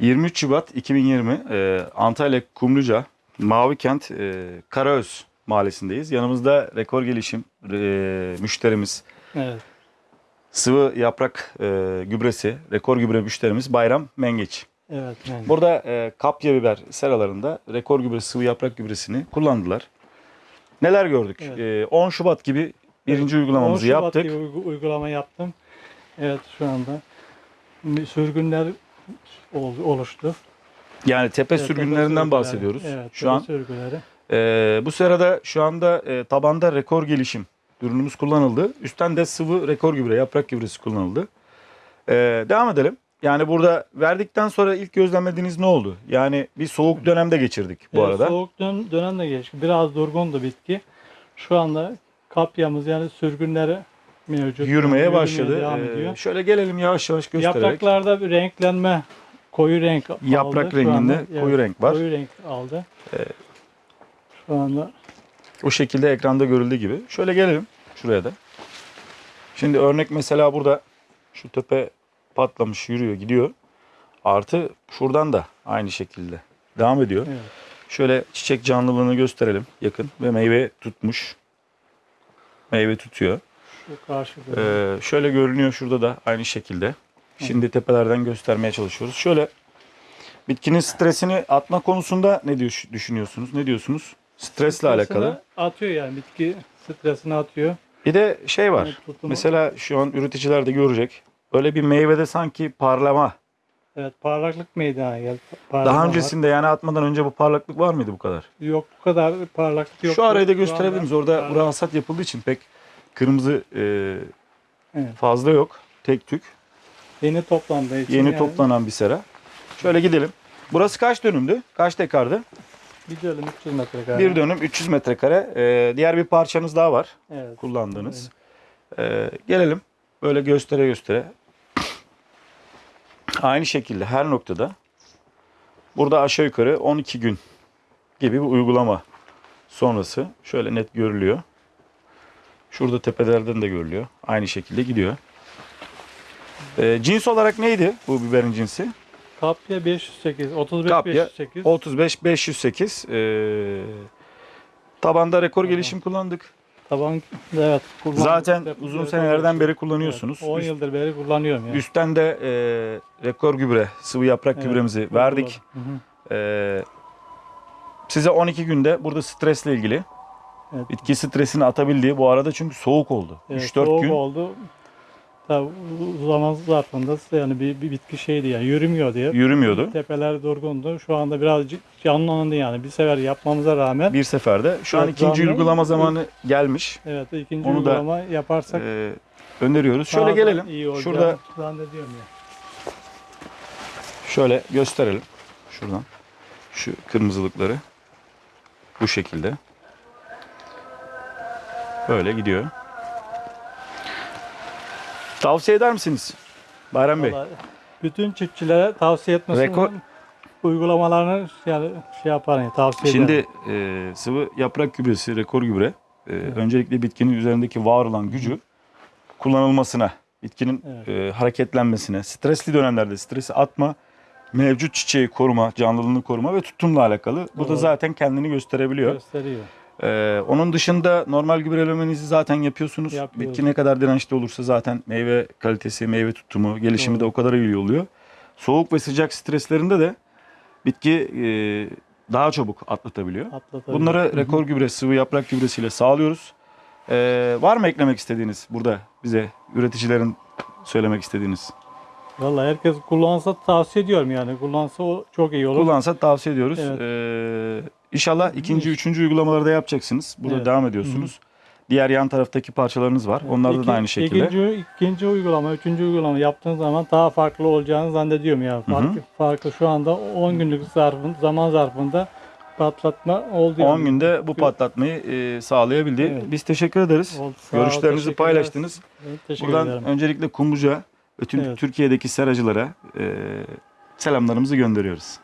23 Şubat 2020 e, Antalya Kumluca Mavikent e, Karaöz mahallesindeyiz. Yanımızda rekor gelişim e, müşterimiz Evet. sıvı yaprak e, gübresi rekor gübre müşterimiz Bayram Mengeç. Evet. Yani. Burada e, kapya biber seralarında rekor gübresi sıvı yaprak gübresini kullandılar. Neler gördük? Evet. E, 10 Şubat gibi birinci uygulamamızı 10 Şubat yaptık. gibi uygu- uygulama yaptım. Evet şu anda sürgünler oluştu. Yani tepe Evet, sürgünlerinden sürgünleri. bahsediyoruz. Evet, Şu an sürgünleri. Ee, bu sırada şu anda e, tabanda rekor gelişim ürünümüz kullanıldı. Üstten de sıvı rekor gübre, yaprak gübresi kullanıldı. Ee, devam edelim. Yani burada verdikten sonra ilk gözlemlediğiniz ne oldu? Yani bir soğuk dönemde geçirdik bu Evet, arada. Soğuk dön dönem de geçti. Biraz durgundu bitki. Şu anda kapyamız yani sürgünleri mevcut. Yürümeye başladı. devam Ee, ediyor. şöyle gelelim yavaş yavaş göstererek. Yapraklarda bir renklenme koyu renk aldı. Yaprak Şu renginde anda, koyu renk var. Koyu renk aldı. Şu anda O şekilde ekranda görüldüğü gibi. Şöyle gelelim şuraya da. Şimdi örnek mesela burada şu tepe patlamış yürüyor gidiyor. Artı şuradan da aynı şekilde devam ediyor. evet. Şöyle çiçek canlılığını gösterelim yakın ve meyve tutmuş. Meyve tutuyor. Ee, şöyle görünüyor şurada da aynı şekilde. Şimdi tepelerden göstermeye çalışıyoruz. Şöyle bitkinin stresini atma konusunda ne diyor, düşünüyorsunuz? Ne diyorsunuz? Stresle Stresini alakalı. Atıyor yani bitki stresini atıyor. Bir de şey var. Tutumu- Mesela şu an üreticiler de görecek. Böyle bir meyvede sanki parlama. Evet parlaklık meydana geldi. Parlama Daha var. öncesinde yani atmadan önce bu parlaklık var mıydı bu kadar? Yok bu kadar parlaklık yok. Şu arayı da Şu gösterebilir anda miyiz? Orada hasat yapıldığı için pek kırmızı e, Evet. fazla yok. Tek tük. Yeni toplandığı için Yeni yani toplanan bir sera. Şöyle gidelim. Burası kaç dönümdü? Kaç dekardı? bir dönüm 300 metrekare. Bir dönüm 300 metrekare. E, diğer bir parçanız daha var Evet. kullandığınız. E, gelelim. Böyle göstere göstere. Aynı şekilde her noktada burada aşağı yukarı 12 gün gibi bir uygulama sonrası şöyle net görülüyor. Şurada tepelerden de görülüyor. Aynı şekilde gidiyor. E, cins olarak neydi bu biberin cinsi? Kapya 508, 35 Kapya 508. 35 508. E, tabanda rekor gelişim kullandık. Taban evet. Zaten Hep uzun senelerden beri kullanıyorsunuz. Evet, 10 Üst- yıldır beri kullanıyorum yani. Üstten de e, rekor gübre, sıvı yaprak Evet, gübremizi verdik. Hı hı. E, size 12 günde burada stresle ilgili Evet. bitki stresini atabildiği bu arada çünkü soğuk oldu. Evet, 3-4 soğuk gün oldu. Tabii zaman zarfında yani bir, bir bitki şeydi yani yürümüyor diye. yürümüyordu. Tepeler durgundu. Şu anda birazcık canlandı yani. Bir sefer yapmamıza rağmen. Bir seferde. Şu an ikinci zaten- uygulama zamanı gelmiş. Evet ikinci Onu da, uygulama yaparsak E, öneriyoruz. Şöyle da gelelim. iyi olacağını Şurada zannediyorum ya. şöyle gösterelim. Şuradan. Şu kırmızılıkları. Bu şekilde. Böyle gidiyor. Tavsiye eder misiniz? Bayram Bey. Vallahi bütün çiftçilere tavsiye etmesini Rekor- uygulamalarını yani şey yapar yani tavsiye Şimdi ederim. e, sıvı yaprak gübresi, rekor gübre e, öncelikle bitkinin üzerindeki var olan gücü kullanılmasına, bitkinin Evet. e, hareketlenmesine, stresli dönemlerde stresi atma, mevcut çiçeği koruma, canlılığını koruma ve tutumla alakalı. Bu da Doğru. zaten kendini gösterebiliyor. gösteriyor. E, onun dışında normal gübrelemenizi zaten yapıyorsunuz. Yapıyoruz. Bitki ne kadar dirençli olursa zaten meyve kalitesi, meyve tutumu, gelişimi Doğru. de o kadar iyi oluyor. Soğuk ve sıcak streslerinde de bitki e, daha çabuk atlatabiliyor. Atlatabiliyor. Bunları rekor gübre, sıvı yaprak gübresiyle sağlıyoruz. Ee, var mı eklemek istediğiniz burada bize üreticilerin söylemek istediğiniz? Vallahi herkes kullansa tavsiye ediyorum yani. Kullansa o çok iyi olur. Kullansa tavsiye ediyoruz. Evet. Ee, inşallah ikinci, üçüncü uygulamaları da yapacaksınız. Burada Evet. devam ediyorsunuz. Diğer yan taraftaki parçalarınız var. Onlarda İki- da aynı şekilde. Ikinci, ikinci uygulama, üçüncü uygulama yaptığınız zaman daha farklı olacağını zannediyorum ya. Farklı, farklı şu anda 10 günlük zarfın, zaman zarfında patlatma oldu. 10 yani. günde bu patlatmayı e, sağlayabildi. Evet. Biz teşekkür ederiz. Oldu. Sağ ol, Görüşlerinizi teşekkürler. paylaştınız. Evet, Teşekkür Buradan ederim. öncelikle Kumluca, bütün Evet. Türkiye'deki seracılara e, selamlarımızı gönderiyoruz.